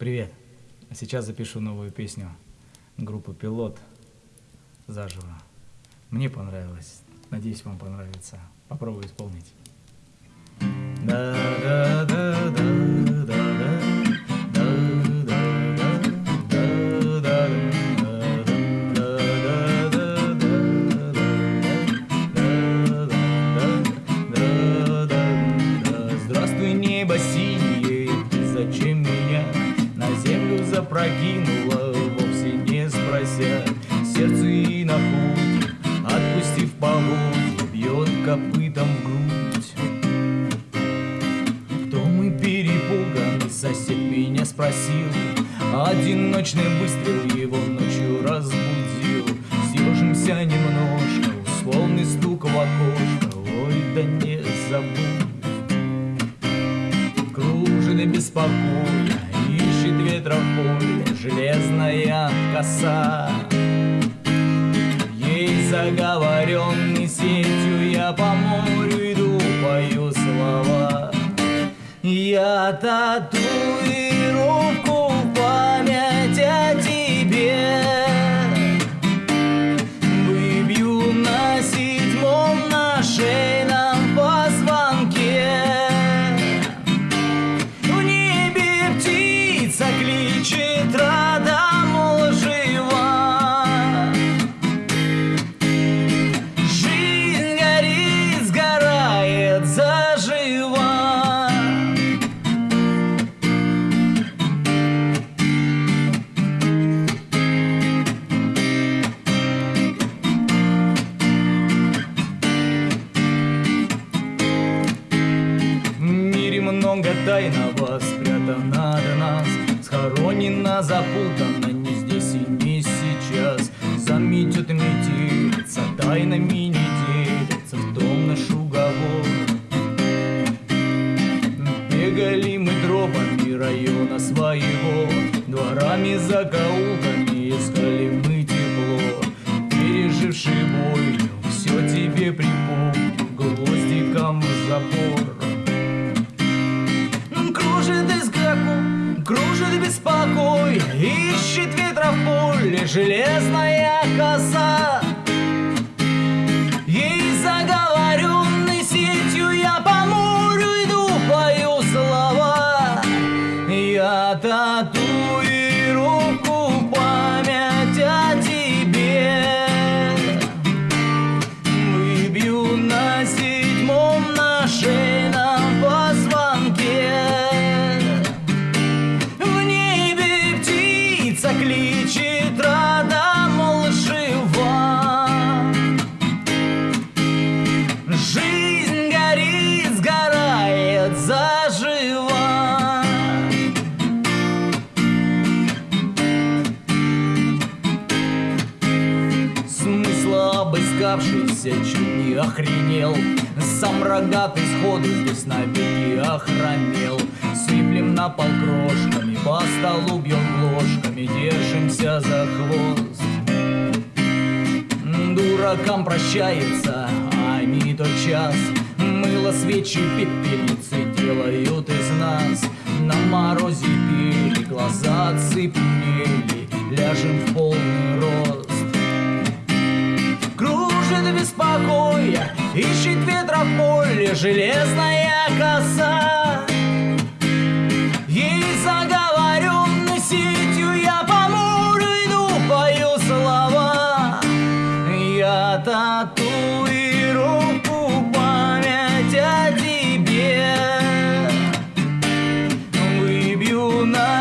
Привет. Сейчас запишу новую песню группы Пилот заживо. Мне понравилось. Надеюсь, вам понравится. Попробую исполнить. Да, запрокинула, вовсе не спрося, сердце и находит, отпустив поводья, бьет копытом в грудь. Том и перепуганный сосед меня спросил, одиночный выстрел его ночью разбудил. Съежимся немножко, условный стук в окошко, ой, да не забудь. Кружит беспокойно, ищет поле Железная коса. Ей заговоренный сетью Я по морю иду, пою слова. Я татуировку тайного спрятано от нас Схоронено, запутано не здесь и не сейчас. Заметет метелица, тайнами не делится В том наш уговор. Бегали мы тропами района своего Дворами, закоулками железная коса Ей заговоренной сетью я по морю иду, пою слова. Я татуировку память о тебе. Выбью на седьмом на шейном позвонке. В небе птица кличет обыскавшийся чуть не охренел. Сам рогатый сходу здесь навеки охромел. Сыплем на пол крошками, по столу бьем ложками Держимся за хвост. Дуракам прощается, а они тот час Мыло, свечи, пепельницы делают из нас. На морозе пели, глаза цепенели Ляжем в полный рост поле Железная коса? Ей заговоренной сетью я по морю слова. Я татуировку память о тебе. Выбью на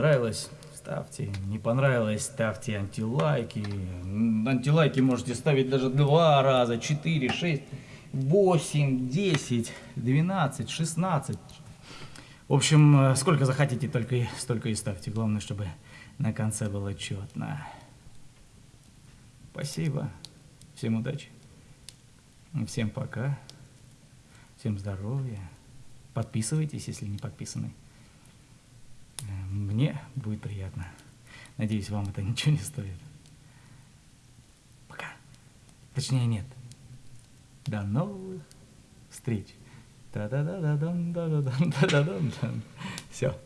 понравилось, ставьте. Не понравилось, ставьте антилайки. Антилайки можете ставить даже два раза, четыре, шесть, восемь, десять, двенадцать, шестнадцать. В общем, э, сколько захотите, только столько и ставьте. Главное, чтобы на конце было четно. Спасибо. Всем удачи. Всем пока. Всем здоровья. Подписывайтесь, если не подписаны. Мне будет приятно. Надеюсь, вам это ничего не стоит. Пока. Точнее, нет. До новых встреч. Дам. Все.